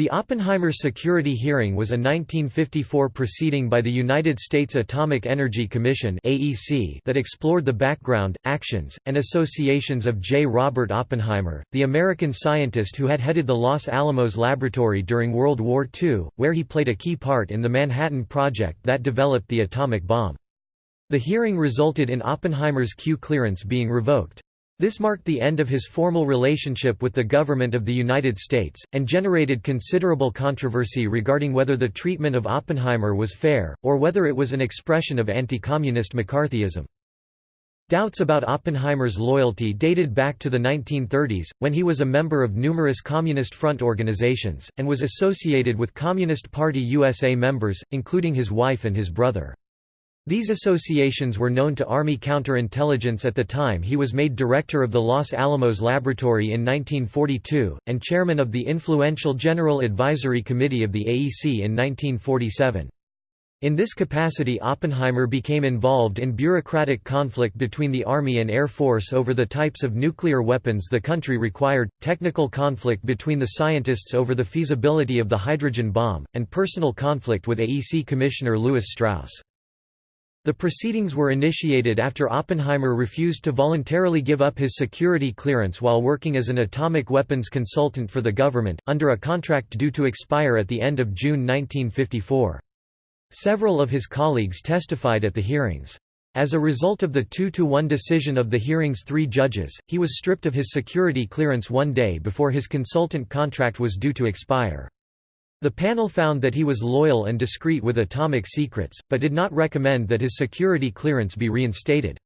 The Oppenheimer security hearing was a 1954 proceeding by the United States Atomic Energy Commission that explored the background, actions, and associations of J. Robert Oppenheimer, the American scientist who had headed the Los Alamos Laboratory during World War II, where he played a key part in the Manhattan Project that developed the atomic bomb. The hearing resulted in Oppenheimer's Q clearance being revoked. This marked the end of his formal relationship with the government of the United States, and generated considerable controversy regarding whether the treatment of Oppenheimer was fair, or whether it was an expression of anti-communist McCarthyism. Doubts about Oppenheimer's loyalty dated back to the 1930s, when he was a member of numerous Communist Front organizations, and was associated with Communist Party USA members, including his wife and his brother. These associations were known to Army counterintelligence at the time he was made director of the Los Alamos Laboratory in 1942, and chairman of the influential General Advisory Committee of the AEC in 1947. In this capacity Oppenheimer became involved in bureaucratic conflict between the Army and Air Force over the types of nuclear weapons the country required, technical conflict between the scientists over the feasibility of the hydrogen bomb, and personal conflict with AEC Commissioner Lewis Strauss. The proceedings were initiated after Oppenheimer refused to voluntarily give up his security clearance while working as an atomic weapons consultant for the government, under a contract due to expire at the end of June 1954. Several of his colleagues testified at the hearings. As a result of the 2–1 decision of the hearing's three judges, he was stripped of his security clearance one day before his consultant contract was due to expire. The panel found that he was loyal and discreet with atomic secrets, but did not recommend that his security clearance be reinstated.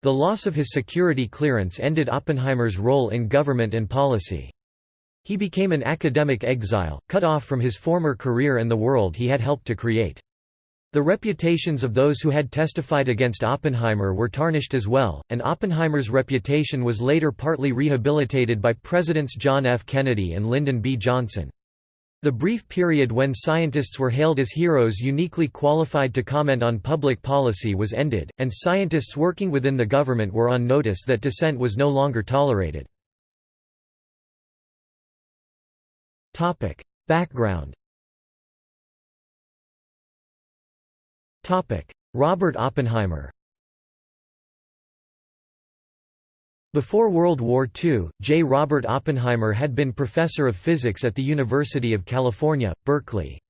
The loss of his security clearance ended Oppenheimer's role in government and policy. He became an academic exile, cut off from his former career and the world he had helped to create. The reputations of those who had testified against Oppenheimer were tarnished as well, and Oppenheimer's reputation was later partly rehabilitated by Presidents John F. Kennedy and Lyndon B. Johnson. The brief period when scientists were hailed as heroes uniquely qualified to comment on public policy was ended, and scientists working within the government were on notice that dissent was no longer tolerated. Background Robert Oppenheimer Before World War II, J. Robert Oppenheimer had been professor of physics at the University of California, Berkeley.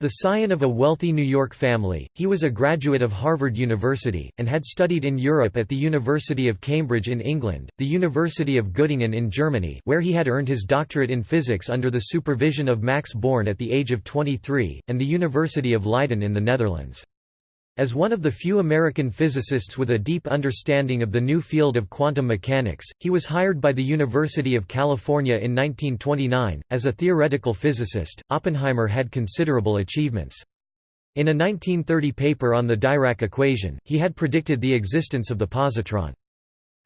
The scion of a wealthy New York family, he was a graduate of Harvard University, and had studied in Europe at the University of Cambridge in England, the University of Göttingen in Germany where he had earned his doctorate in physics under the supervision of Max Born at the age of 23, and the University of Leiden in the Netherlands. As one of the few American physicists with a deep understanding of the new field of quantum mechanics, he was hired by the University of California in 1929. As a theoretical physicist, Oppenheimer had considerable achievements. In a 1930 paper on the Dirac equation, he had predicted the existence of the positron.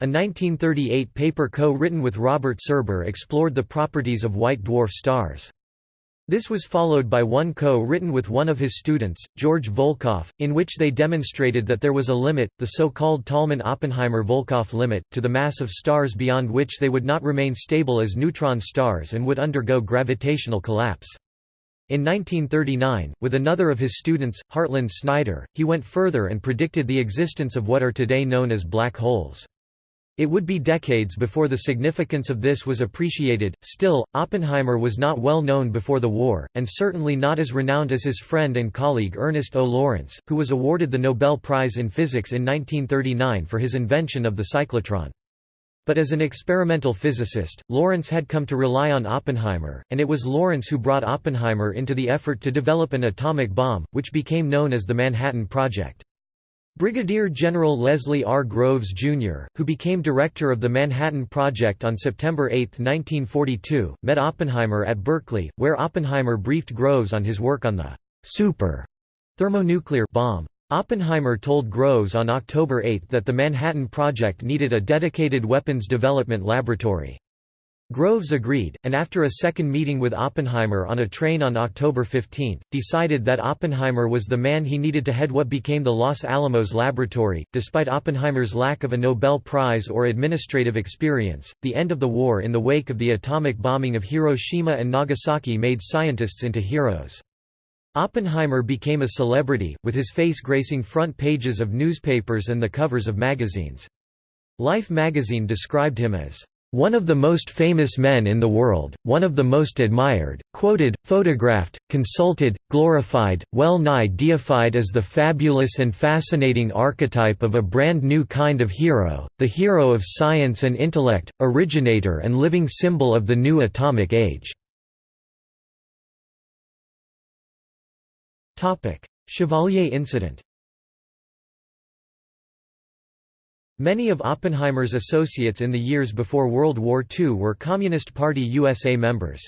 A 1938 paper co-written with Robert Serber explored the properties of white dwarf stars. This was followed by one co-written with one of his students, George Volkoff, in which they demonstrated that there was a limit, the so-called Tolman-Oppenheimer-Volkoff limit, to the mass of stars beyond which they would not remain stable as neutron stars and would undergo gravitational collapse. In 1939, with another of his students, Hartland Snyder, he went further and predicted the existence of what are today known as black holes. It would be decades before the significance of this was appreciated. Still, Oppenheimer was not well known before the war, and certainly not as renowned as his friend and colleague Ernest O. Lawrence, who was awarded the Nobel Prize in Physics in 1939 for his invention of the cyclotron. But as an experimental physicist, Lawrence had come to rely on Oppenheimer, and it was Lawrence who brought Oppenheimer into the effort to develop an atomic bomb, which became known as the Manhattan Project. Brigadier General Leslie R. Groves, Jr., who became director of the Manhattan Project on September 8, 1942, met Oppenheimer at Berkeley, where Oppenheimer briefed Groves on his work on the super thermonuclear bomb. Oppenheimer told Groves on October 8 that the Manhattan Project needed a dedicated weapons development laboratory. Groves agreed, and after a second meeting with Oppenheimer on a train on October 15, decided that Oppenheimer was the man he needed to head what became the Los Alamos Laboratory. Despite Oppenheimer's lack of a Nobel Prize or administrative experience, the end of the war in the wake of the atomic bombing of Hiroshima and Nagasaki made scientists into heroes. Oppenheimer became a celebrity, with his face gracing front pages of newspapers and the covers of magazines. Life magazine described him as one of the most famous men in the world, one of the most admired, quoted, photographed, consulted, glorified, well-nigh deified as the fabulous and fascinating archetype of a brand new kind of hero, the hero of science and intellect, originator and living symbol of the new atomic age." Chevalier incident Many of Oppenheimer's associates in the years before World War II were Communist Party USA members.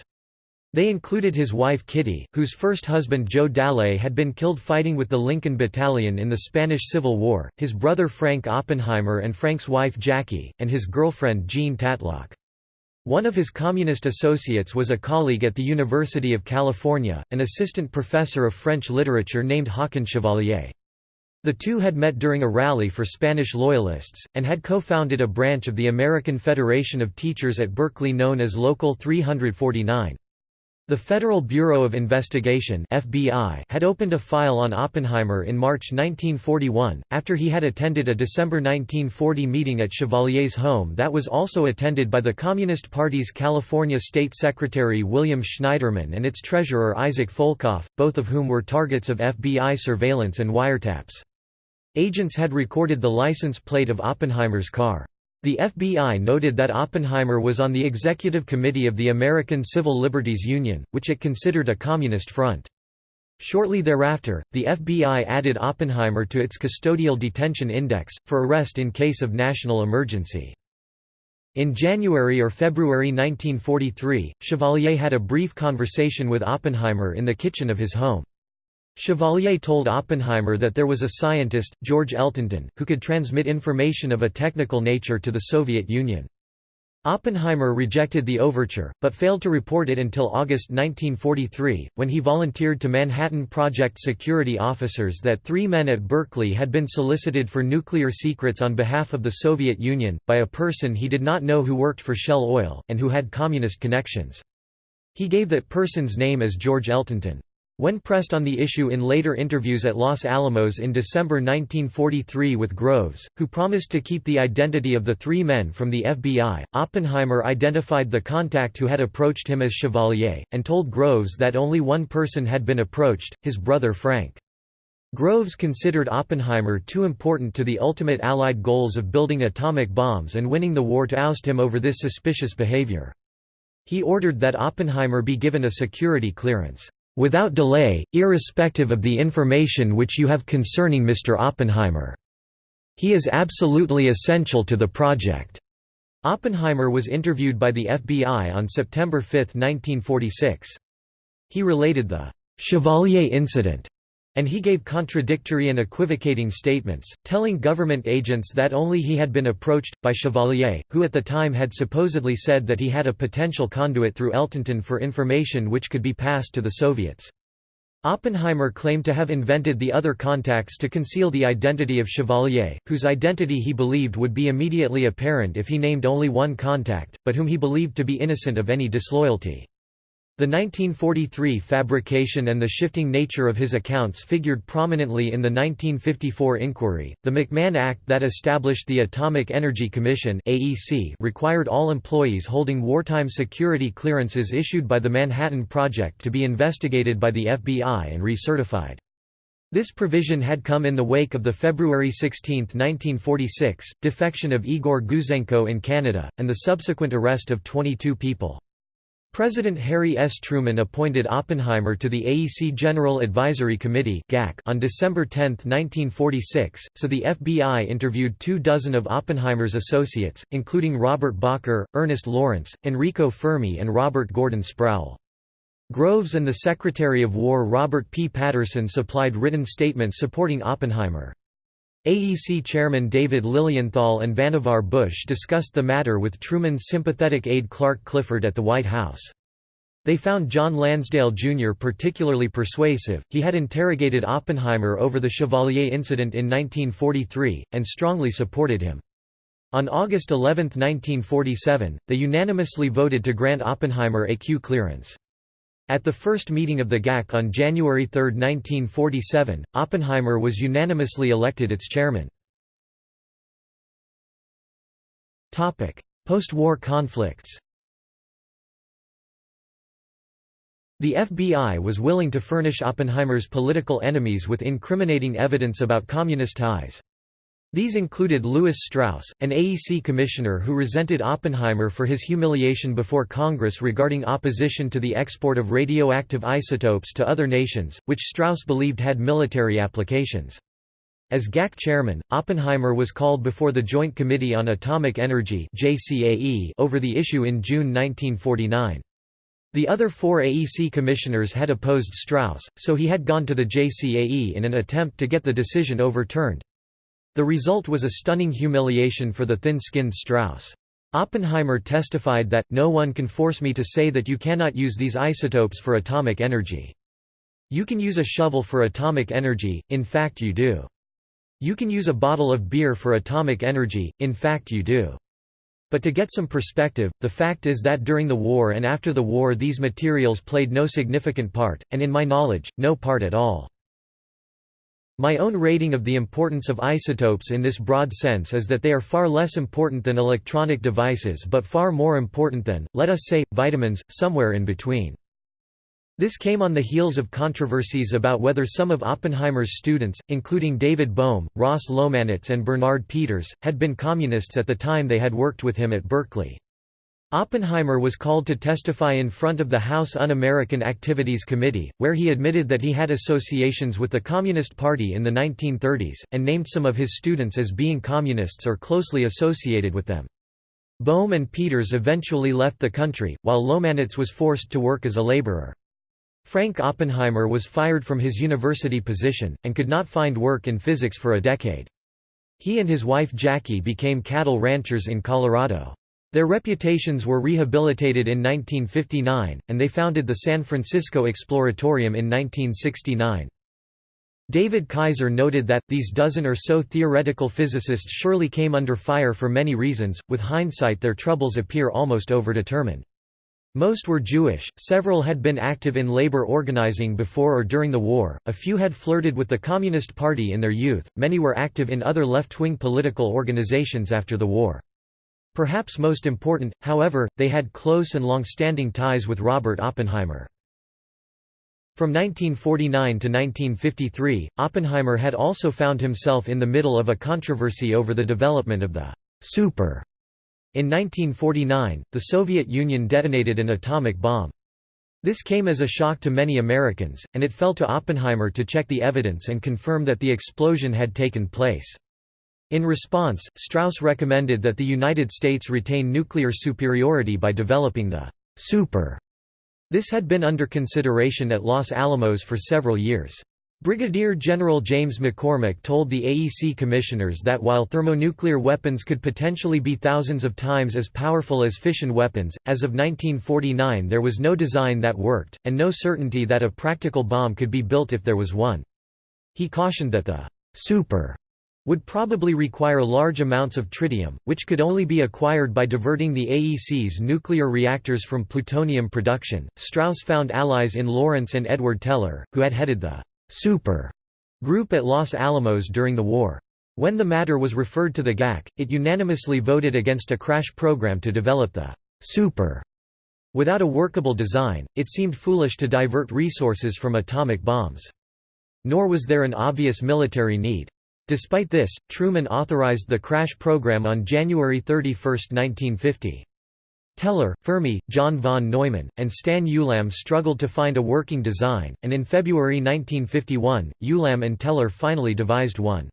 They included his wife Kitty, whose first husband Joe Dallet had been killed fighting with the Lincoln Battalion in the Spanish Civil War, his brother Frank Oppenheimer and Frank's wife Jackie, and his girlfriend Jean Tatlock. One of his communist associates was a colleague at the University of California, an assistant professor of French literature named Håkon Chevalier. The two had met during a rally for Spanish Loyalists, and had co-founded a branch of the American Federation of Teachers at Berkeley known as Local 349. The Federal Bureau of Investigation FBI had opened a file on Oppenheimer in March 1941, after he had attended a December 1940 meeting at Chevalier's home that was also attended by the Communist Party's California State Secretary William Schneiderman and its treasurer Isaac Folkoff, both of whom were targets of FBI surveillance and wiretaps. Agents had recorded the license plate of Oppenheimer's car. The FBI noted that Oppenheimer was on the executive committee of the American Civil Liberties Union, which it considered a communist front. Shortly thereafter, the FBI added Oppenheimer to its custodial detention index, for arrest in case of national emergency. In January or February 1943, Chevalier had a brief conversation with Oppenheimer in the kitchen of his home. Chevalier told Oppenheimer that there was a scientist, George Eltenton, who could transmit information of a technical nature to the Soviet Union. Oppenheimer rejected the overture, but failed to report it until August 1943, when he volunteered to Manhattan Project security officers that three men at Berkeley had been solicited for nuclear secrets on behalf of the Soviet Union, by a person he did not know who worked for Shell Oil, and who had communist connections. He gave that person's name as George Eltenton. When pressed on the issue in later interviews at Los Alamos in December 1943 with Groves, who promised to keep the identity of the three men from the FBI, Oppenheimer identified the contact who had approached him as Chevalier, and told Groves that only one person had been approached, his brother Frank. Groves considered Oppenheimer too important to the ultimate Allied goals of building atomic bombs and winning the war to oust him over this suspicious behavior. He ordered that Oppenheimer be given a security clearance without delay, irrespective of the information which you have concerning Mr. Oppenheimer. He is absolutely essential to the project." Oppenheimer was interviewed by the FBI on September 5, 1946. He related the «Chevalier incident» And he gave contradictory and equivocating statements, telling government agents that only he had been approached, by Chevalier, who at the time had supposedly said that he had a potential conduit through Eltenton for information which could be passed to the Soviets. Oppenheimer claimed to have invented the other contacts to conceal the identity of Chevalier, whose identity he believed would be immediately apparent if he named only one contact, but whom he believed to be innocent of any disloyalty. The 1943 fabrication and the shifting nature of his accounts figured prominently in the 1954 inquiry. The McMahon Act that established the Atomic Energy Commission (AEC) required all employees holding wartime security clearances issued by the Manhattan Project to be investigated by the FBI and recertified. This provision had come in the wake of the February 16, 1946, defection of Igor Gouzenko in Canada, and the subsequent arrest of 22 people. President Harry S. Truman appointed Oppenheimer to the AEC General Advisory Committee on December 10, 1946, so the FBI interviewed two dozen of Oppenheimer's associates, including Robert Bacher, Ernest Lawrence, Enrico Fermi and Robert Gordon Sproul. Groves and the Secretary of War Robert P. Patterson supplied written statements supporting Oppenheimer. AEC chairman David Lilienthal and Vannevar Bush discussed the matter with Truman's sympathetic aide Clark Clifford at the White House. They found John Lansdale Jr. particularly persuasive, he had interrogated Oppenheimer over the Chevalier incident in 1943, and strongly supported him. On August 11, 1947, they unanimously voted to grant Oppenheimer AQ clearance. At the first meeting of the GAC on January 3, 1947, Oppenheimer was unanimously elected its chairman. Post-war conflicts The FBI was willing to furnish Oppenheimer's political enemies with incriminating evidence about communist ties. These included Lewis Strauss, an AEC commissioner who resented Oppenheimer for his humiliation before Congress regarding opposition to the export of radioactive isotopes to other nations, which Strauss believed had military applications. As GAC chairman, Oppenheimer was called before the Joint Committee on Atomic Energy over the issue in June 1949. The other four AEC commissioners had opposed Strauss, so he had gone to the JCAE in an attempt to get the decision overturned. The result was a stunning humiliation for the thin-skinned Strauss. Oppenheimer testified that, no one can force me to say that you cannot use these isotopes for atomic energy. You can use a shovel for atomic energy, in fact you do. You can use a bottle of beer for atomic energy, in fact you do. But to get some perspective, the fact is that during the war and after the war these materials played no significant part, and in my knowledge, no part at all. My own rating of the importance of isotopes in this broad sense is that they are far less important than electronic devices but far more important than, let us say, vitamins, somewhere in between. This came on the heels of controversies about whether some of Oppenheimer's students, including David Bohm, Ross Lomanitz and Bernard Peters, had been communists at the time they had worked with him at Berkeley. Oppenheimer was called to testify in front of the House Un-American Activities Committee, where he admitted that he had associations with the Communist Party in the 1930s, and named some of his students as being communists or closely associated with them. Bohm and Peters eventually left the country, while Lomanitz was forced to work as a laborer. Frank Oppenheimer was fired from his university position, and could not find work in physics for a decade. He and his wife Jackie became cattle ranchers in Colorado. Their reputations were rehabilitated in 1959, and they founded the San Francisco Exploratorium in 1969. David Kaiser noted that, these dozen or so theoretical physicists surely came under fire for many reasons, with hindsight their troubles appear almost overdetermined. Most were Jewish, several had been active in labor organizing before or during the war, a few had flirted with the Communist Party in their youth, many were active in other left-wing political organizations after the war. Perhaps most important, however, they had close and long-standing ties with Robert Oppenheimer. From 1949 to 1953, Oppenheimer had also found himself in the middle of a controversy over the development of the «super». In 1949, the Soviet Union detonated an atomic bomb. This came as a shock to many Americans, and it fell to Oppenheimer to check the evidence and confirm that the explosion had taken place. In response, Strauss recommended that the United States retain nuclear superiority by developing the «super». This had been under consideration at Los Alamos for several years. Brigadier General James McCormack told the AEC commissioners that while thermonuclear weapons could potentially be thousands of times as powerful as fission weapons, as of 1949 there was no design that worked, and no certainty that a practical bomb could be built if there was one. He cautioned that the «super» would probably require large amounts of tritium, which could only be acquired by diverting the AEC's nuclear reactors from plutonium production. Strauss found allies in Lawrence and Edward Teller, who had headed the super group at Los Alamos during the war. When the matter was referred to the GAC, it unanimously voted against a crash program to develop the super. Without a workable design, it seemed foolish to divert resources from atomic bombs. Nor was there an obvious military need. Despite this, Truman authorized the crash program on January 31, 1950. Teller, Fermi, John von Neumann, and Stan Ulam struggled to find a working design, and in February 1951, Ulam and Teller finally devised one.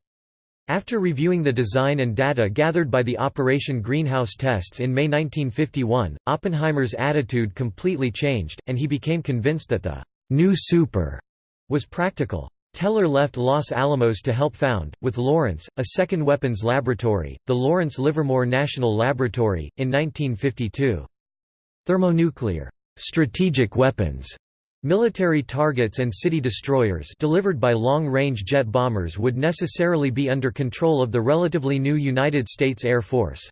After reviewing the design and data gathered by the Operation Greenhouse tests in May 1951, Oppenheimer's attitude completely changed, and he became convinced that the «new super» was practical. Teller left Los Alamos to help found, with Lawrence, a second weapons laboratory, the Lawrence Livermore National Laboratory, in 1952. Thermonuclear strategic weapons Military targets and city destroyers delivered by long-range jet bombers would necessarily be under control of the relatively new United States Air Force.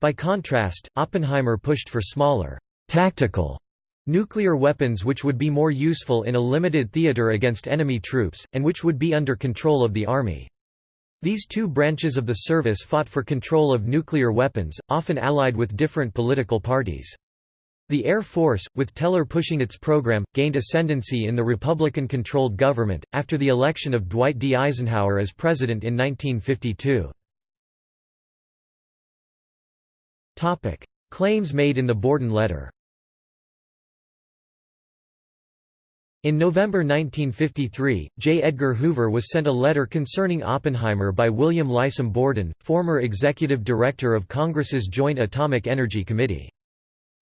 By contrast, Oppenheimer pushed for smaller, tactical Nuclear weapons which would be more useful in a limited theater against enemy troops, and which would be under control of the Army. These two branches of the service fought for control of nuclear weapons, often allied with different political parties. The Air Force, with Teller pushing its program, gained ascendancy in the Republican-controlled government, after the election of Dwight D. Eisenhower as president in 1952. Claims made in the Borden letter In November 1953, J. Edgar Hoover was sent a letter concerning Oppenheimer by William Liscum Borden, former executive director of Congress's Joint Atomic Energy Committee.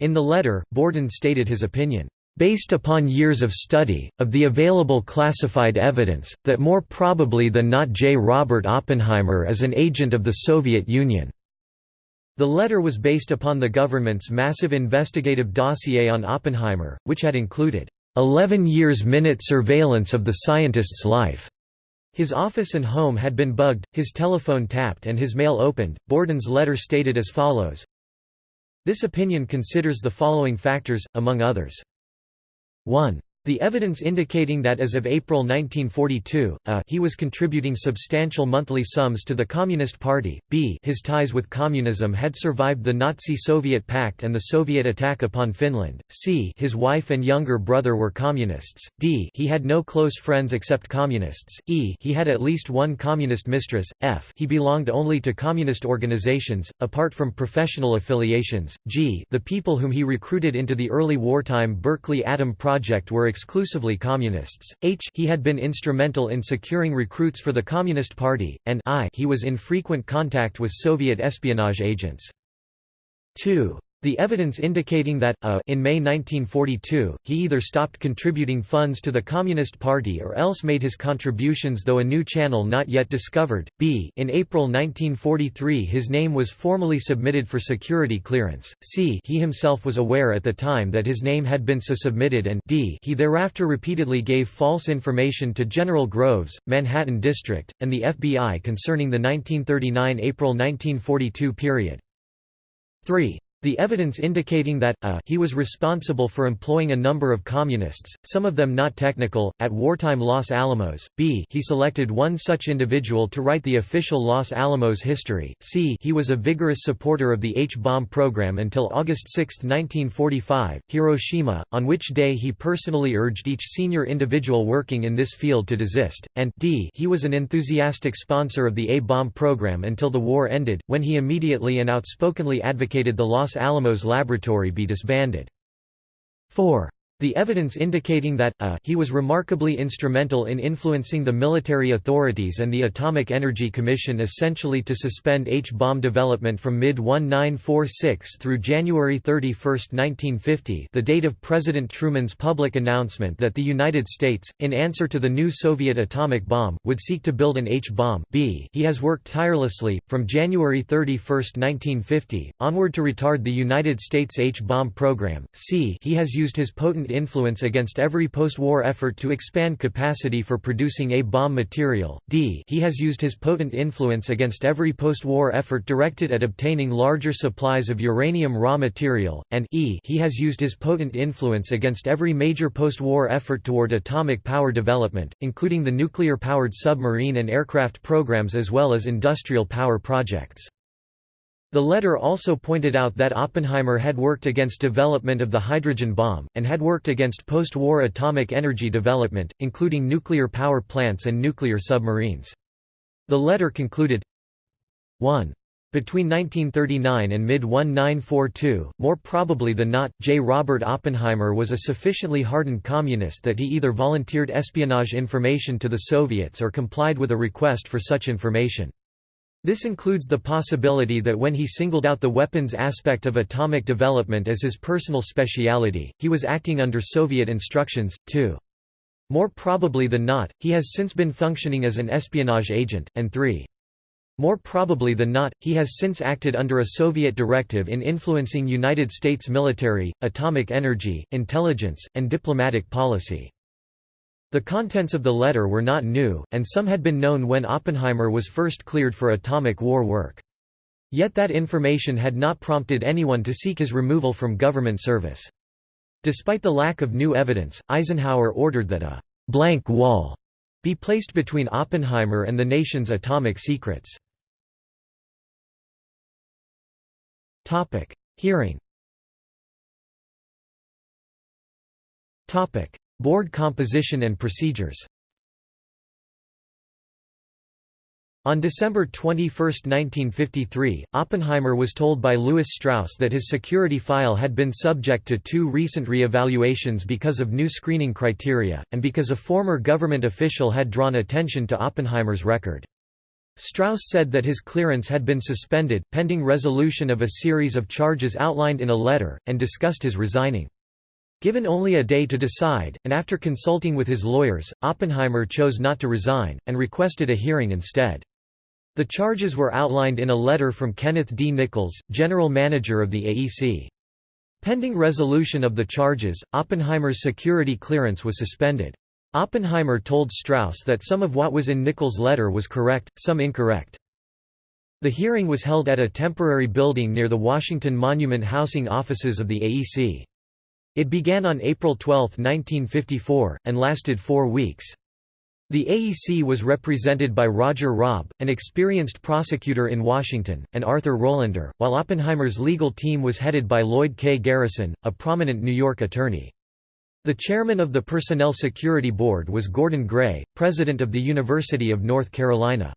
In the letter, Borden stated his opinion, "...based upon years of study, of the available classified evidence, that more probably than not J. Robert Oppenheimer is an agent of the Soviet Union." The letter was based upon the government's massive investigative dossier on Oppenheimer, which had included 11 years minute surveillance of the scientist's life. His office and home had been bugged, his telephone tapped and his mail opened. Borden's letter stated as follows This opinion considers the following factors, among others. 1. The evidence indicating that as of April 1942, a uh, he was contributing substantial monthly sums to the Communist Party, b his ties with communism had survived the Nazi-Soviet pact and the Soviet attack upon Finland, c his wife and younger brother were communists, d he had no close friends except communists, e he had at least one communist mistress, f he belonged only to communist organizations, apart from professional affiliations, g the people whom he recruited into the early wartime Berkeley Atom Project were exclusively communists, h he had been instrumental in securing recruits for the Communist Party, and i he was in frequent contact with Soviet espionage agents. 2. The evidence indicating that, a, in May 1942, he either stopped contributing funds to the Communist Party or else made his contributions though a new channel not yet discovered, b. In April 1943 his name was formally submitted for security clearance, c. He himself was aware at the time that his name had been so submitted and d. He thereafter repeatedly gave false information to General Groves, Manhattan District, and the FBI concerning the 1939 April 1942 period. 3. The evidence indicating that, a he was responsible for employing a number of communists, some of them not technical, at wartime Los Alamos, b he selected one such individual to write the official Los Alamos history, c he was a vigorous supporter of the H-bomb program until August 6, 1945, Hiroshima, on which day he personally urged each senior individual working in this field to desist, and d he was an enthusiastic sponsor of the A-bomb program until the war ended, when he immediately and outspokenly advocated the Los Los Alamos laboratory be disbanded. 4. The evidence indicating that, a he was remarkably instrumental in influencing the military authorities and the Atomic Energy Commission essentially to suspend H-bomb development from mid-1946 through January 31, 1950 the date of President Truman's public announcement that the United States, in answer to the new Soviet atomic bomb, would seek to build an H-bomb. He has worked tirelessly, from January 31, 1950, onward to retard the United States H-bomb program, c he has used his potent influence against every post-war effort to expand capacity for producing A-bomb material, d. He has used his potent influence against every post-war effort directed at obtaining larger supplies of uranium raw material, and e. He has used his potent influence against every major post-war effort toward atomic power development, including the nuclear-powered submarine and aircraft programs as well as industrial power projects. The letter also pointed out that Oppenheimer had worked against development of the hydrogen bomb, and had worked against post-war atomic energy development, including nuclear power plants and nuclear submarines. The letter concluded 1. Between 1939 and mid-1942, more probably than not, J. Robert Oppenheimer was a sufficiently hardened communist that he either volunteered espionage information to the Soviets or complied with a request for such information. This includes the possibility that when he singled out the weapons aspect of atomic development as his personal speciality, he was acting under Soviet instructions, too. More probably than not, he has since been functioning as an espionage agent, and 3. More probably than not, he has since acted under a Soviet directive in influencing United States military, atomic energy, intelligence, and diplomatic policy. The contents of the letter were not new, and some had been known when Oppenheimer was first cleared for atomic war work. Yet that information had not prompted anyone to seek his removal from government service. Despite the lack of new evidence, Eisenhower ordered that a «blank wall» be placed between Oppenheimer and the nation's atomic secrets. Hearing Board composition and procedures On December 21, 1953, Oppenheimer was told by Lewis Strauss that his security file had been subject to two recent re-evaluations because of new screening criteria, and because a former government official had drawn attention to Oppenheimer's record. Strauss said that his clearance had been suspended, pending resolution of a series of charges outlined in a letter, and discussed his resigning. Given only a day to decide, and after consulting with his lawyers, Oppenheimer chose not to resign, and requested a hearing instead. The charges were outlined in a letter from Kenneth D. Nichols, general manager of the AEC. Pending resolution of the charges, Oppenheimer's security clearance was suspended. Oppenheimer told Strauss that some of what was in Nichols' letter was correct, some incorrect. The hearing was held at a temporary building near the Washington Monument housing offices of the AEC. It began on April 12, 1954, and lasted four weeks. The AEC was represented by Roger Robb, an experienced prosecutor in Washington, and Arthur Rolander, while Oppenheimer's legal team was headed by Lloyd K. Garrison, a prominent New York attorney. The chairman of the Personnel Security Board was Gordon Gray, president of the University of North Carolina.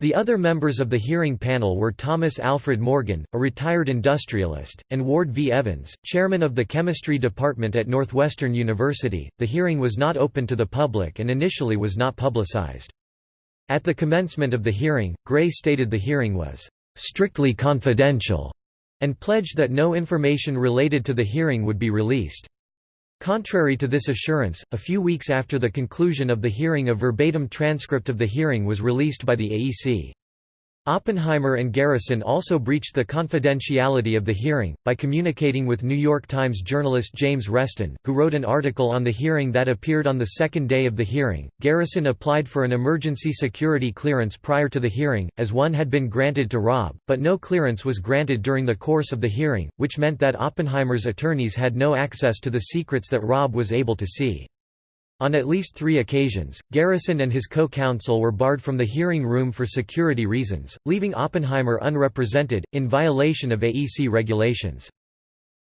The other members of the hearing panel were Thomas Alfred Morgan, a retired industrialist, and Ward V. Evans, chairman of the chemistry department at Northwestern University. The hearing was not open to the public and initially was not publicized. At the commencement of the hearing, Gray stated the hearing was strictly confidential and pledged that no information related to the hearing would be released. Contrary to this assurance, a few weeks after the conclusion of the hearing a verbatim transcript of the hearing was released by the AEC. Oppenheimer and Garrison also breached the confidentiality of the hearing, by communicating with New York Times journalist James Reston, who wrote an article on the hearing that appeared on the second day of the hearing. Garrison applied for an emergency security clearance prior to the hearing, as one had been granted to Robb, but no clearance was granted during the course of the hearing, which meant that Oppenheimer's attorneys had no access to the secrets that Robb was able to see. On at least three occasions, Garrison and his co-counsel were barred from the hearing room for security reasons, leaving Oppenheimer unrepresented, in violation of AEC regulations.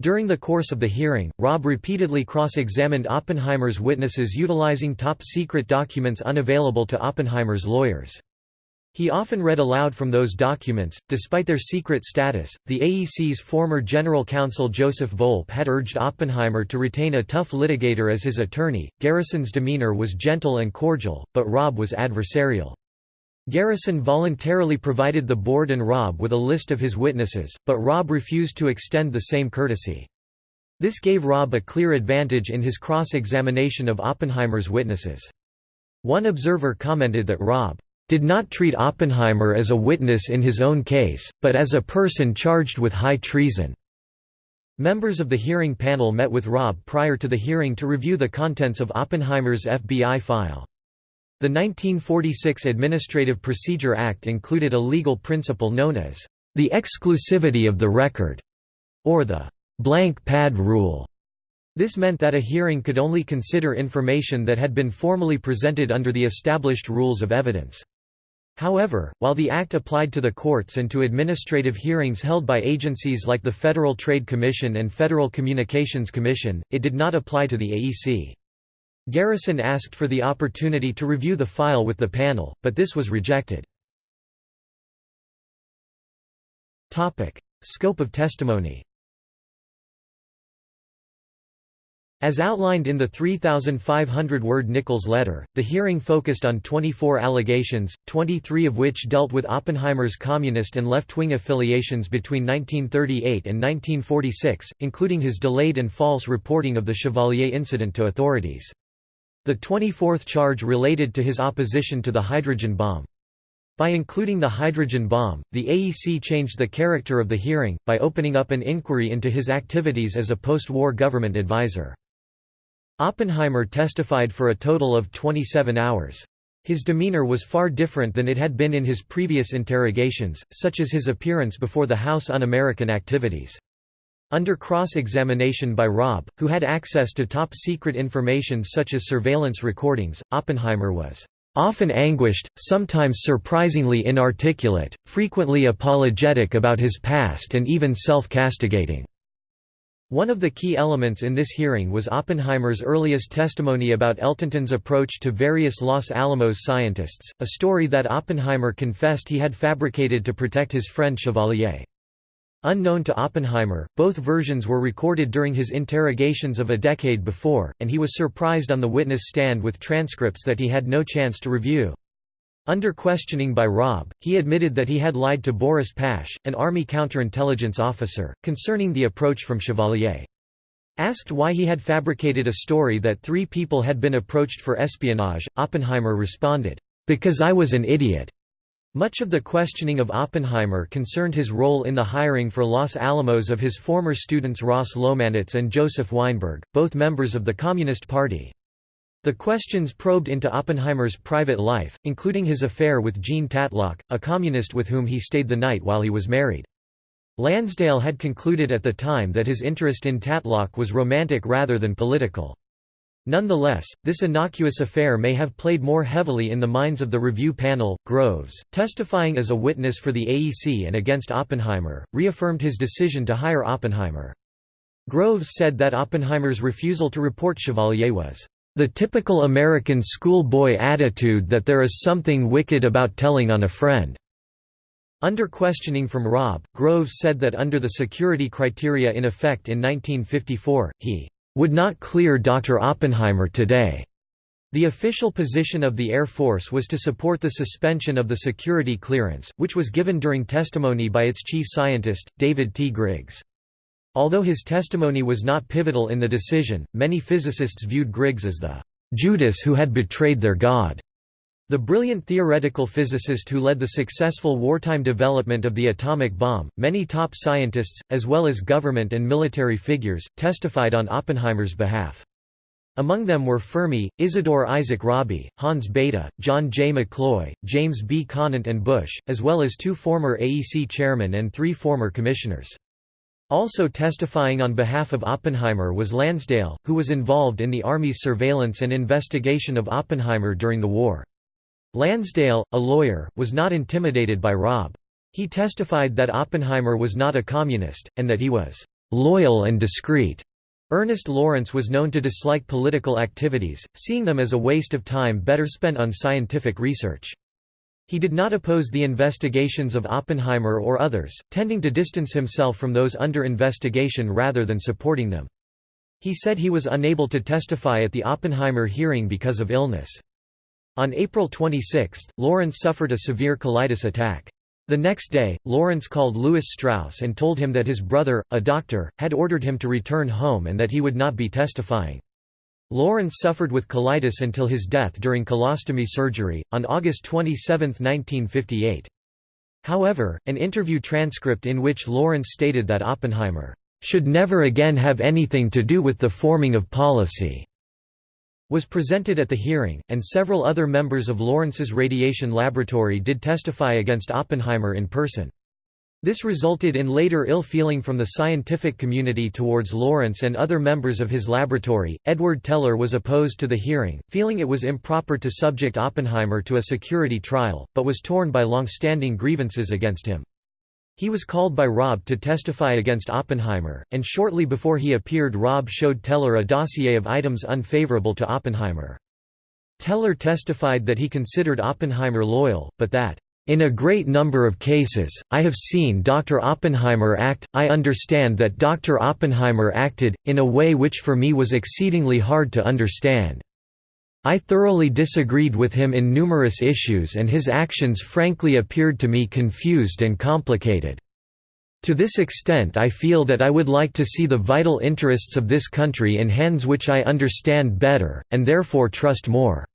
During the course of the hearing, Robb repeatedly cross-examined Oppenheimer's witnesses utilizing top-secret documents unavailable to Oppenheimer's lawyers. He often read aloud from those documents. Despite their secret status, the AEC's former general counsel Joseph Volpe had urged Oppenheimer to retain a tough litigator as his attorney. Garrison's demeanor was gentle and cordial, but Robb was adversarial. Garrison voluntarily provided the board and Robb with a list of his witnesses, but Robb refused to extend the same courtesy. This gave Robb a clear advantage in his cross-examination of Oppenheimer's witnesses. One observer commented that Robb did not treat Oppenheimer as a witness in his own case, but as a person charged with high treason. Members of the hearing panel met with Robb prior to the hearing to review the contents of Oppenheimer's FBI file. The 1946 Administrative Procedure Act included a legal principle known as the exclusivity of the record, or the blank pad rule. This meant that a hearing could only consider information that had been formally presented under the established rules of evidence. However, while the Act applied to the courts and to administrative hearings held by agencies like the Federal Trade Commission and Federal Communications Commission, it did not apply to the AEC. Garrison asked for the opportunity to review the file with the panel, but this was rejected. Scope of testimony As outlined in the 3,500-word Nichols letter, the hearing focused on 24 allegations, 23 of which dealt with Oppenheimer's communist and left-wing affiliations between 1938 and 1946, including his delayed and false reporting of the Chevalier incident to authorities. The 24th charge related to his opposition to the hydrogen bomb. By including the hydrogen bomb, the AEC changed the character of the hearing, by opening up an inquiry into his activities as a post-war government advisor. Oppenheimer testified for a total of 27 hours. His demeanor was far different than it had been in his previous interrogations, such as his appearance before the House Un-American Activities. Under cross-examination by Robb, who had access to top-secret information such as surveillance recordings, Oppenheimer was often anguished, sometimes surprisingly inarticulate, frequently apologetic about his past and even self-castigating. One of the key elements in this hearing was Oppenheimer's earliest testimony about Eltenton's approach to various Los Alamos scientists, a story that Oppenheimer confessed he had fabricated to protect his friend Chevalier. Unknown to Oppenheimer, both versions were recorded during his interrogations of a decade before, and he was surprised on the witness stand with transcripts that he had no chance to review. Under questioning by Robb, he admitted that he had lied to Boris Pash, an Army counterintelligence officer, concerning the approach from Chevalier. Asked why he had fabricated a story that three people had been approached for espionage, Oppenheimer responded, "'Because I was an idiot.' Much of the questioning of Oppenheimer concerned his role in the hiring for Los Alamos of his former students Ross Lomanitz and Joseph Weinberg, both members of the Communist Party. The questions probed into Oppenheimer's private life, including his affair with Jean Tatlock, a communist with whom he stayed the night while he was married. Lansdale had concluded at the time that his interest in Tatlock was romantic rather than political. Nonetheless, this innocuous affair may have played more heavily in the minds of the review panel. Groves, testifying as a witness for the AEC and against Oppenheimer, reaffirmed his decision to hire Oppenheimer. Groves said that Oppenheimer's refusal to report Chevalier was the typical American schoolboy attitude that there is something wicked about telling on a friend. Under questioning from Robb, Groves said that under the security criteria in effect in 1954, he would not clear Dr. Oppenheimer today. The official position of the Air Force was to support the suspension of the security clearance, which was given during testimony by its chief scientist, David T. Griggs. Although his testimony was not pivotal in the decision, many physicists viewed Griggs as the Judas who had betrayed their God. The brilliant theoretical physicist who led the successful wartime development of the atomic bomb, many top scientists, as well as government and military figures, testified on Oppenheimer's behalf. Among them were Fermi, Isidore Isaac Rabi, Hans Bethe, John J. McCloy, James B. Conant and Bush, as well as two former AEC chairmen and three former commissioners. Also testifying on behalf of Oppenheimer was Lansdale, who was involved in the Army's surveillance and investigation of Oppenheimer during the war. Lansdale, a lawyer, was not intimidated by Robb. He testified that Oppenheimer was not a communist, and that he was «loyal and discreet». Ernest Lawrence was known to dislike political activities, seeing them as a waste of time better spent on scientific research. He did not oppose the investigations of Oppenheimer or others, tending to distance himself from those under investigation rather than supporting them. He said he was unable to testify at the Oppenheimer hearing because of illness. On April 26, Lawrence suffered a severe colitis attack. The next day, Lawrence called Lewis Strauss and told him that his brother, a doctor, had ordered him to return home and that he would not be testifying. Lawrence suffered with colitis until his death during colostomy surgery, on August 27, 1958. However, an interview transcript in which Lawrence stated that Oppenheimer should never again have anything to do with the forming of policy was presented at the hearing, and several other members of Lawrence's radiation laboratory did testify against Oppenheimer in person. This resulted in later ill feeling from the scientific community towards Lawrence and other members of his laboratory. Edward Teller was opposed to the hearing, feeling it was improper to subject Oppenheimer to a security trial, but was torn by long-standing grievances against him. He was called by Robb to testify against Oppenheimer, and shortly before he appeared Robb showed Teller a dossier of items unfavorable to Oppenheimer. Teller testified that he considered Oppenheimer loyal, but that, "...in a great number of cases, I have seen Dr. Oppenheimer act, I understand that Dr. Oppenheimer acted, in a way which for me was exceedingly hard to understand." I thoroughly disagreed with him in numerous issues and his actions frankly appeared to me confused and complicated." To this extent I feel that I would like to see the vital interests of this country in hands which I understand better, and therefore trust more."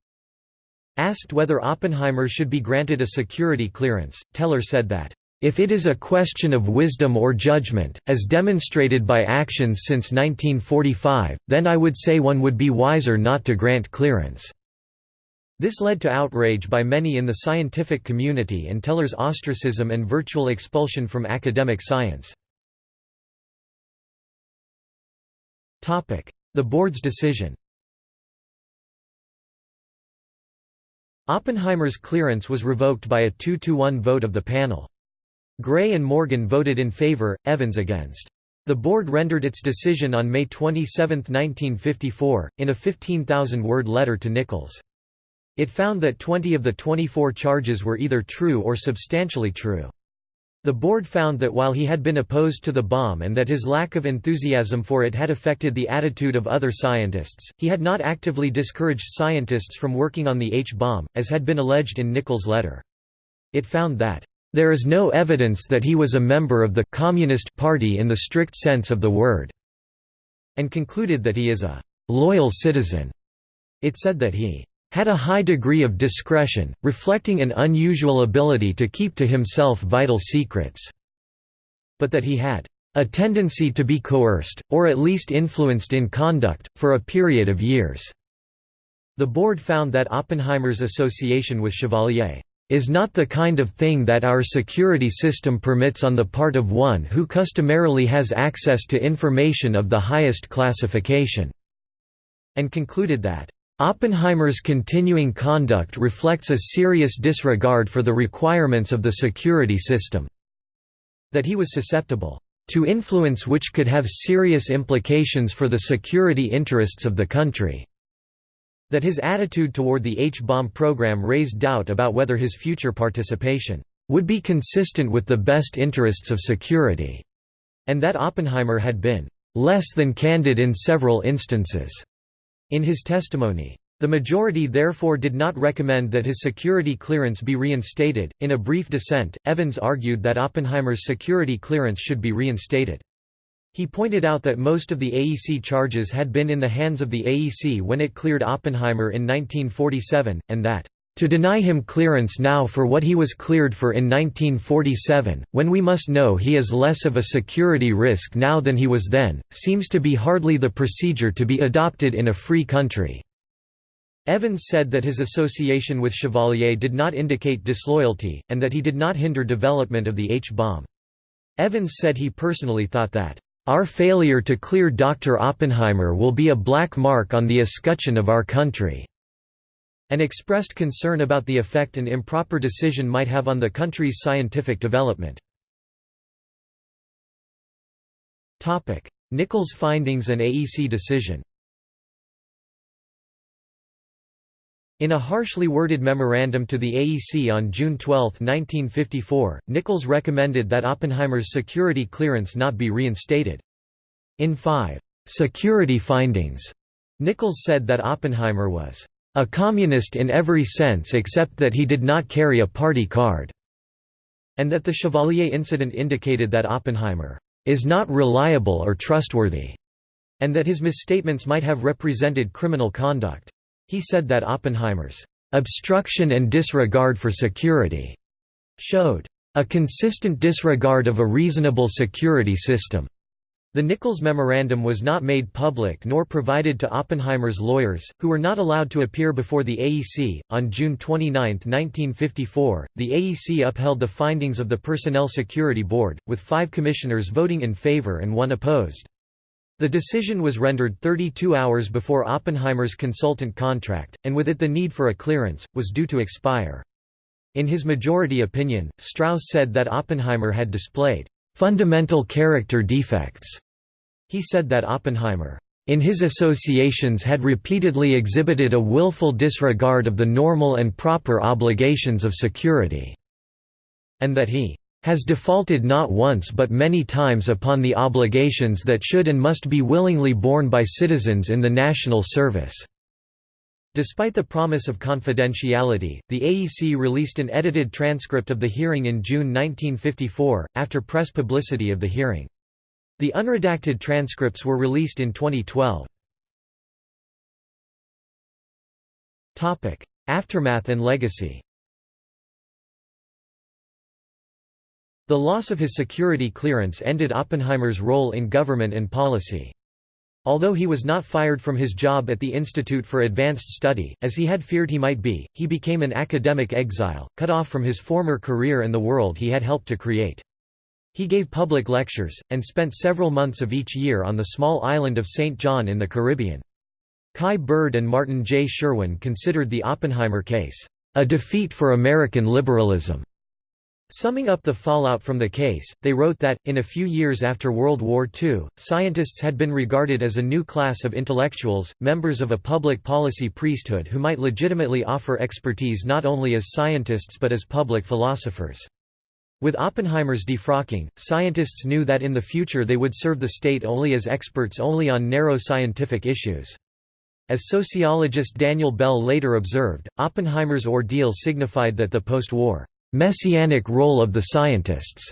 Asked whether Oppenheimer should be granted a security clearance, Teller said that, "...if it is a question of wisdom or judgment, as demonstrated by actions since 1945, then I would say one would be wiser not to grant clearance." This led to outrage by many in the scientific community and Teller's ostracism and virtual expulsion from academic science. The board's decision Oppenheimer's clearance was revoked by a 2–1 vote of the panel. Gray and Morgan voted in favor, Evans against. The board rendered its decision on May 27, 1954, in a 15,000-word letter to Nichols. It found that 20 of the 24 charges were either true or substantially true. The board found that while he had been opposed to the bomb and that his lack of enthusiasm for it had affected the attitude of other scientists, he had not actively discouraged scientists from working on the H-bomb, as had been alleged in Nichols' letter. It found that, "...there is no evidence that he was a member of the Communist Party in the strict sense of the word," and concluded that he is a "...loyal citizen." It said that he had a high degree of discretion, reflecting an unusual ability to keep to himself vital secrets, but that he had a tendency to be coerced, or at least influenced in conduct, for a period of years." The board found that Oppenheimer's association with Chevalier is not the kind of thing that our security system permits on the part of one who customarily has access to information of the highest classification", and concluded that Oppenheimer's continuing conduct reflects a serious disregard for the requirements of the security system. That he was susceptible to influence which could have serious implications for the security interests of the country. That his attitude toward the H-bomb program raised doubt about whether his future participation would be consistent with the best interests of security, and that Oppenheimer had been less than candid in several instances. In his testimony, the majority therefore did not recommend that his security clearance be reinstated. In a brief dissent, Evans argued that Oppenheimer's security clearance should be reinstated. He pointed out that most of the AEC charges had been in the hands of the AEC when it cleared Oppenheimer in 1947, and that to deny him clearance now for what he was cleared for in 1947, when we must know he is less of a security risk now than he was then, seems to be hardly the procedure to be adopted in a free country." Evans said that his association with Chevalier did not indicate disloyalty, and that he did not hinder development of the H-bomb. Evans said he personally thought that, "...our failure to clear Dr. Oppenheimer will be a black mark on the escutcheon of our country." And expressed concern about the effect an improper decision might have on the country's scientific development. Nichols' findings and AEC decision In a harshly worded memorandum to the AEC on June 12, 1954, Nichols recommended that Oppenheimer's security clearance not be reinstated. In five security findings, Nichols said that Oppenheimer was a communist in every sense except that he did not carry a party card, and that the Chevalier incident indicated that Oppenheimer is not reliable or trustworthy, and that his misstatements might have represented criminal conduct. He said that Oppenheimer's obstruction and disregard for security showed a consistent disregard of a reasonable security system. The Nichols Memorandum was not made public nor provided to Oppenheimer's lawyers, who were not allowed to appear before the AEC. On June 29, 1954, the AEC upheld the findings of the Personnel Security Board, with five commissioners voting in favor and one opposed. The decision was rendered 32 hours before Oppenheimer's consultant contract, and with it the need for a clearance, was due to expire. In his majority opinion, Strauss said that Oppenheimer had displayed fundamental character defects he said that Oppenheimer, in his associations had repeatedly exhibited a willful disregard of the normal and proper obligations of security, and that he has defaulted not once but many times upon the obligations that should and must be willingly borne by citizens in the national service." Despite the promise of confidentiality, the AEC released an edited transcript of the hearing in June 1954, after press publicity of the hearing. The unredacted transcripts were released in 2012. Aftermath and legacy The loss of his security clearance ended Oppenheimer's role in government and policy. Although he was not fired from his job at the Institute for Advanced Study, as he had feared he might be, he became an academic exile, cut off from his former career and the world he had helped to create. He gave public lectures, and spent several months of each year on the small island of St. John in the Caribbean. Kai Bird and Martin J. Sherwin considered the Oppenheimer case, "...a defeat for American liberalism." Summing up the fallout from the case, they wrote that, in a few years after World War II, scientists had been regarded as a new class of intellectuals, members of a public policy priesthood who might legitimately offer expertise not only as scientists but as public philosophers. With Oppenheimer's defrocking, scientists knew that in the future they would serve the state only as experts only on narrow scientific issues. As sociologist Daniel Bell later observed, Oppenheimer's ordeal signified that the post-war messianic role of the scientists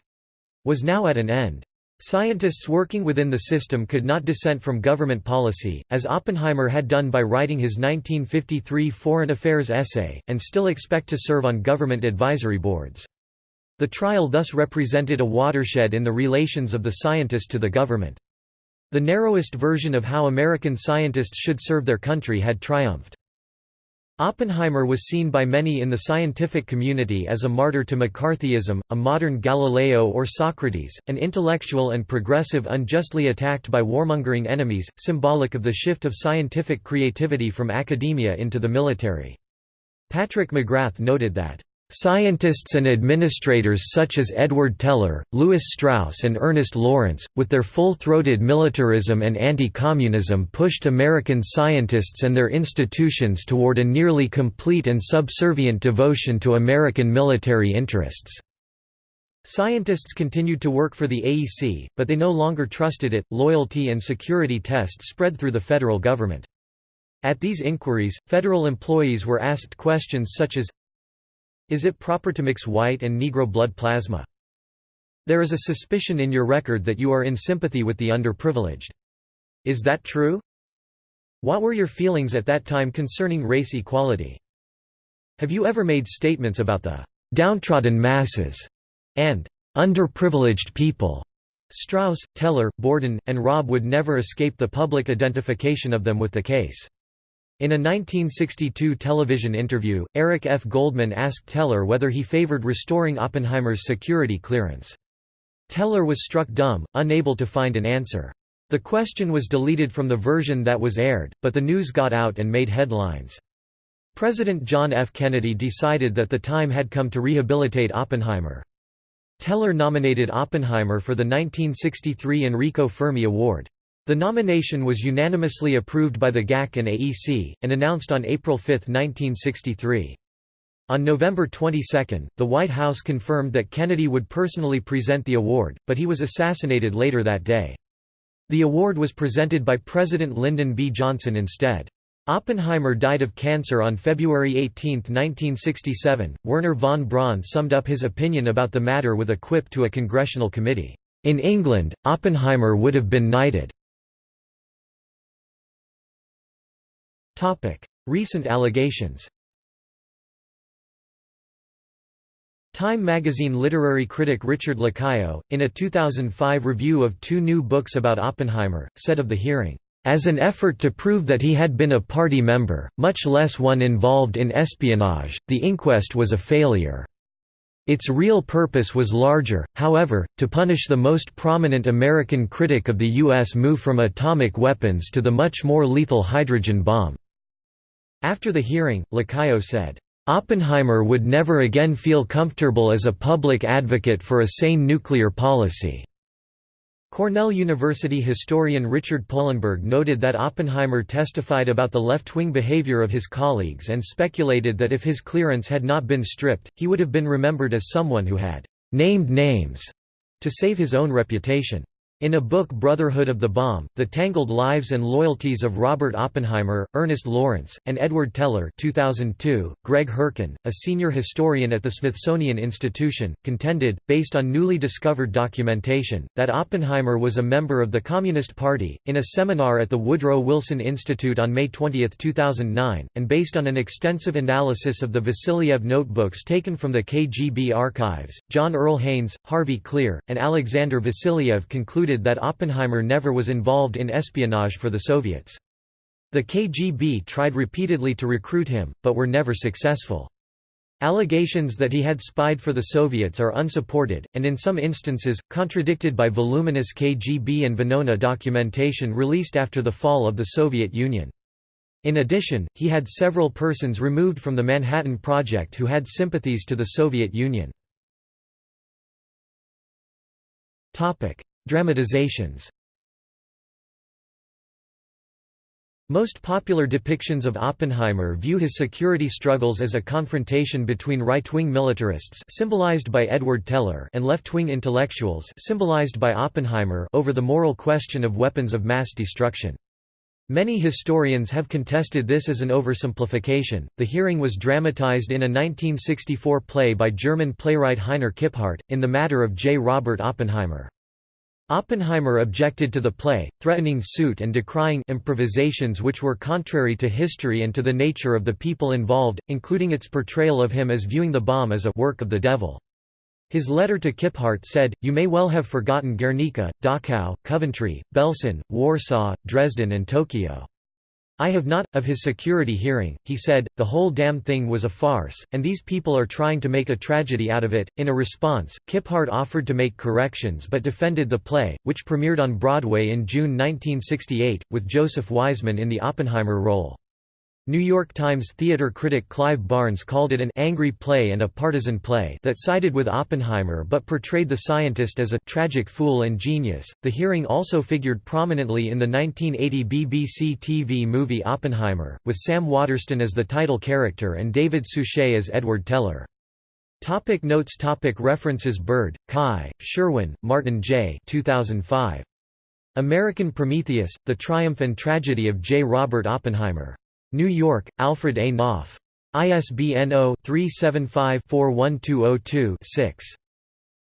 was now at an end. Scientists working within the system could not dissent from government policy, as Oppenheimer had done by writing his 1953 Foreign Affairs essay, and still expect to serve on government advisory boards. The trial thus represented a watershed in the relations of the scientist to the government. The narrowest version of how American scientists should serve their country had triumphed. Oppenheimer was seen by many in the scientific community as a martyr to McCarthyism, a modern Galileo or Socrates, an intellectual and progressive unjustly attacked by warmongering enemies, symbolic of the shift of scientific creativity from academia into the military. Patrick McGrath noted that Scientists and administrators such as Edward Teller, Lewis Strauss and Ernest Lawrence, with their full-throated militarism and anti-communism pushed American scientists and their institutions toward a nearly complete and subservient devotion to American military interests. Scientists continued to work for the AEC, but they no longer trusted it. Loyalty and security tests spread through the federal government. At these inquiries, federal employees were asked questions such as is it proper to mix white and Negro blood plasma? There is a suspicion in your record that you are in sympathy with the underprivileged. Is that true? What were your feelings at that time concerning race equality? Have you ever made statements about the downtrodden masses and underprivileged people? Strauss, Teller, Borden, and Robb would never escape the public identification of them with the case. In a 1962 television interview, Eric F. Goldman asked Teller whether he favored restoring Oppenheimer's security clearance. Teller was struck dumb, unable to find an answer. The question was deleted from the version that was aired, but the news got out and made headlines. President John F. Kennedy decided that the time had come to rehabilitate Oppenheimer. Teller nominated Oppenheimer for the 1963 Enrico Fermi Award. The nomination was unanimously approved by the GAC and AEC, and announced on April 5, 1963. On November 22, the White House confirmed that Kennedy would personally present the award, but he was assassinated later that day. The award was presented by President Lyndon B. Johnson instead. Oppenheimer died of cancer on February 18, 1967. Wernher von Braun summed up his opinion about the matter with a quip to a congressional committee. In England, Oppenheimer would have been knighted. Topic: Recent allegations. Time magazine literary critic Richard Lacayo, in a 2005 review of two new books about Oppenheimer, said of the hearing, "...as an effort to prove that he had been a party member, much less one involved in espionage, the inquest was a failure." Its real purpose was larger, however, to punish the most prominent American critic of the U.S. move from atomic weapons to the much more lethal hydrogen bomb. After the hearing, Lacayo said, "...Oppenheimer would never again feel comfortable as a public advocate for a sane nuclear policy." Cornell University historian Richard Polenberg noted that Oppenheimer testified about the left-wing behavior of his colleagues and speculated that if his clearance had not been stripped, he would have been remembered as someone who had «named names» to save his own reputation. In a book Brotherhood of the Bomb, The Tangled Lives and Loyalties of Robert Oppenheimer, Ernest Lawrence, and Edward Teller 2002, Greg Herken, a senior historian at the Smithsonian Institution, contended, based on newly discovered documentation, that Oppenheimer was a member of the Communist Party. In a seminar at the Woodrow Wilson Institute on May 20, 2009, and based on an extensive analysis of the Vassiliev notebooks taken from the KGB archives, John Earl Haynes, Harvey Klehr, and Alexander Vassiliev concluded concluded that Oppenheimer never was involved in espionage for the Soviets. The KGB tried repeatedly to recruit him, but were never successful. Allegations that he had spied for the Soviets are unsupported, and in some instances, contradicted by voluminous KGB and Venona documentation released after the fall of the Soviet Union. In addition, he had several persons removed from the Manhattan Project who had sympathies to the Soviet Union. Dramatizations Most popular depictions of Oppenheimer view his security struggles as a confrontation between right-wing militarists symbolized by Edward Teller and left-wing intellectuals symbolized by Oppenheimer over the moral question of weapons of mass destruction. Many historians have contested this as an oversimplification. The hearing was dramatized in a 1964 play by German playwright Heiner Kipphardt, in the matter of J. Robert Oppenheimer. Oppenheimer objected to the play, threatening suit and decrying improvisations which were contrary to history and to the nature of the people involved, including its portrayal of him as viewing the bomb as a work of the devil. His letter to Kipphardt said, You may well have forgotten Guernica, Dachau, Coventry, Belsen, Warsaw, Dresden and Tokyo. I have not. Of his security hearing, he said, the whole damn thing was a farce, and these people are trying to make a tragedy out of it. In a response, Kipphardt offered to make corrections but defended the play, which premiered on Broadway in June 1968, with Joseph Wiseman in the Oppenheimer role. New York Times theater critic Clive Barnes called it an angry play and a partisan play that sided with Oppenheimer but portrayed the scientist as a tragic fool and genius. The hearing also figured prominently in the 1980 BBC TV movie Oppenheimer, with Sam Waterston as the title character and David Suchet as Edward Teller. Topic notes topic References Bird, Kai, Sherwin, Martin J. 2005. American Prometheus, The Triumph and Tragedy of J. Robert Oppenheimer. New York, Alfred A. Knopf. ISBN 0-375-41202-6.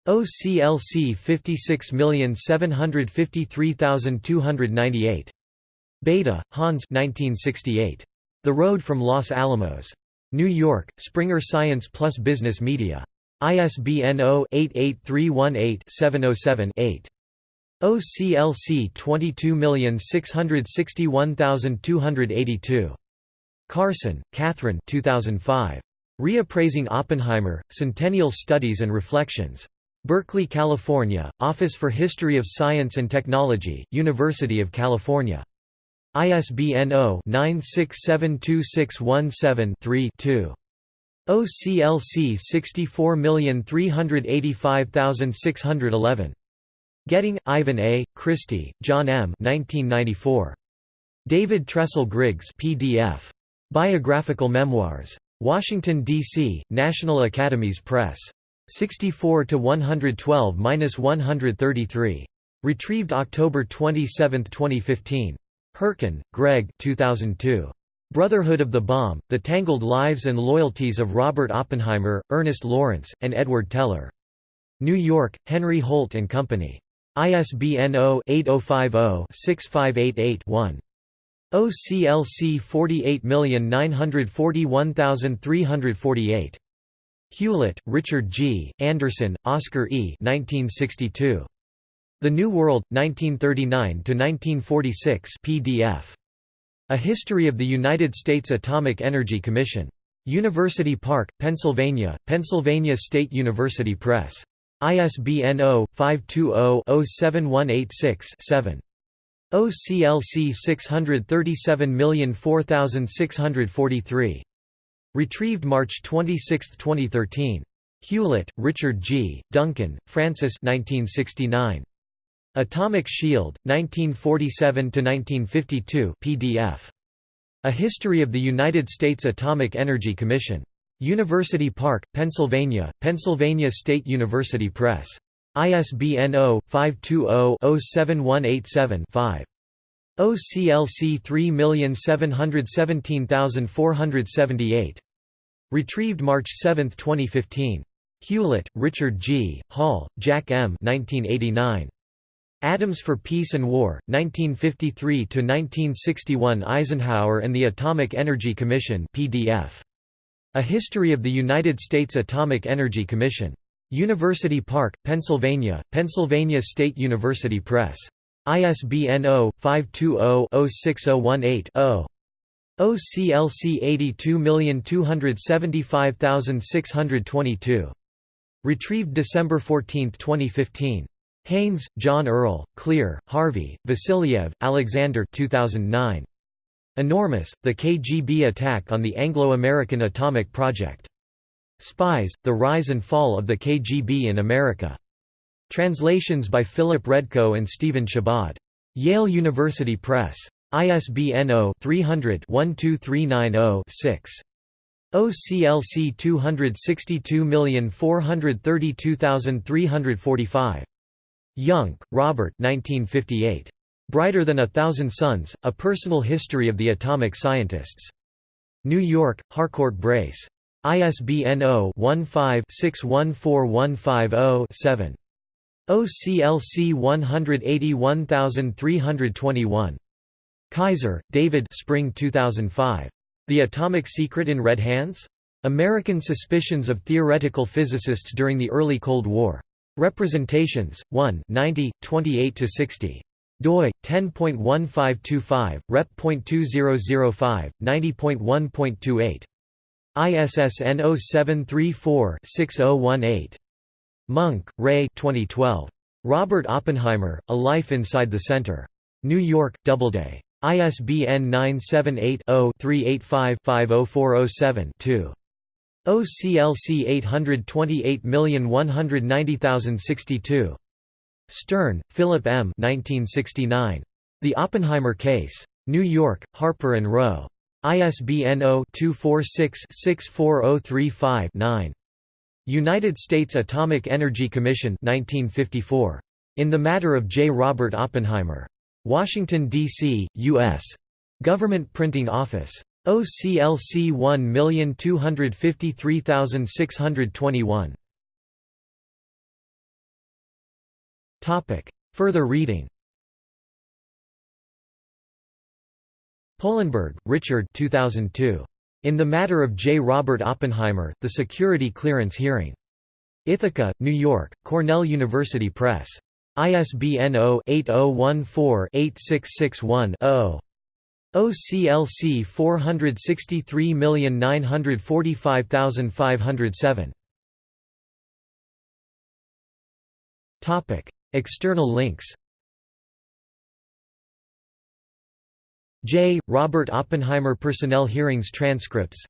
OCLC 56753298. Bethe, Hans 1968. The Road from Los Alamos. New York, Springer Science Plus Business Media. ISBN 0-88318-707-8. OCLC 22661282. Carson, Cathryn 2005. Reappraising Oppenheimer, Centennial Studies and Reflections. Berkeley, California, Office for History of Science and Technology, University of California. ISBN 0-9672617-3-2. OCLC 64385611. Getting, Ivan A., Christie, John M. 1994. David Tressel Griggs PDF. Biographical Memoirs. Washington, D.C., National Academies Press. 64 to 112-133. Retrieved October 27, 2015. Herken, Greg 2002. Brotherhood of the Bomb, The Tangled Lives and Loyalties of Robert Oppenheimer, Ernest Lawrence, and Edward Teller. New York, Henry Holt & Company. ISBN 0-8050-6588-1. OCLC 48941348. Hewlett, Richard G., Anderson, Oscar E. 1962. The New World, 1939–1946 PDF. A History of the United States Atomic Energy Commission. University Park, Pennsylvania, Pennsylvania State University Press. ISBN 0-520-07186-7. OCLC 637004643. Retrieved March 26, 2013. Hewlett, Richard G., Duncan, Francis 1969. Atomic Shield, 1947–1952 PDF. A History of the United States Atomic Energy Commission. University Park, Pennsylvania, Pennsylvania State University Press. ISBN 0-520-07187-5. OCLC 3717478. Retrieved March 7, 2015. Hewlett, Richard G., Hall, Jack M. 1989. Atoms for Peace and War, 1953–1961 Eisenhower and the Atomic Energy Commission PDF. A History of the United States Atomic Energy Commission. University Park, Pennsylvania, Pennsylvania State University Press. ISBN 0-520-06018-0. OCLC 82275622. Retrieved December 14, 2015. Haynes, John Earl, Klehr, Harvey, Vassiliev, Alexander 2009. Enormoz, The KGB Attack on the Anglo-American Atomic Project. Spies, The Rise and Fall of the KGB in America. Translations by Philip Redko and Stephen Shabad. Yale University Press. ISBN 0-300-12390-6. OCLC 262432345. Jungk, Robert 1958. Brighter Than a Thousand Suns, A Personal History of the Atomic Scientists. New York, Harcourt Brace. ISBN 0-15-614150-7. OCLC 181321. Kaiser, David Spring 2005. The Atomic Secret in Red Hands? American Suspicions of Theoretical Physicists During the Early Cold War. Representations, 1 90, 28–60 doi 10.1525 rep.2005 90.1.28 ISSN 0734-6018 Monk, Ray 2012. Robert Oppenheimer, A Life Inside the Center. New York, Doubleday. ISBN 978-0-385-50407-2. OCLC 828190062. Stern, Philip M. 1969. The Oppenheimer Case. New York, Harper & Row. ISBN 0-246-64035-9. United States Atomic Energy Commission 1954. In the Matter of J. Robert Oppenheimer. Washington, D.C., U.S. Government Printing Office. OCLC 1253621. Further reading Polenberg, Richard 2002. In the Matter of J. Robert Oppenheimer, The Security Clearance Hearing. Ithaca, New York, Cornell University Press. ISBN 0-8014-8661-0. OCLC 463945507. External links J. Robert Oppenheimer Personnel Hearings Transcripts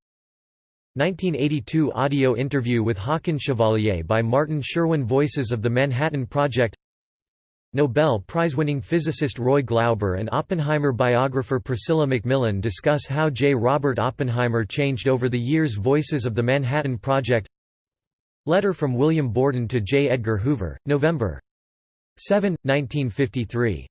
1982 audio interview with Haakon Chevalier by Martin Sherwin Voices of the Manhattan Project Nobel Prize-winning physicist Roy Glauber and Oppenheimer biographer Priscilla McMillan discuss how J. Robert Oppenheimer changed over the years Voices of the Manhattan Project Letter from William Borden to J. Edgar Hoover, November 7, 1953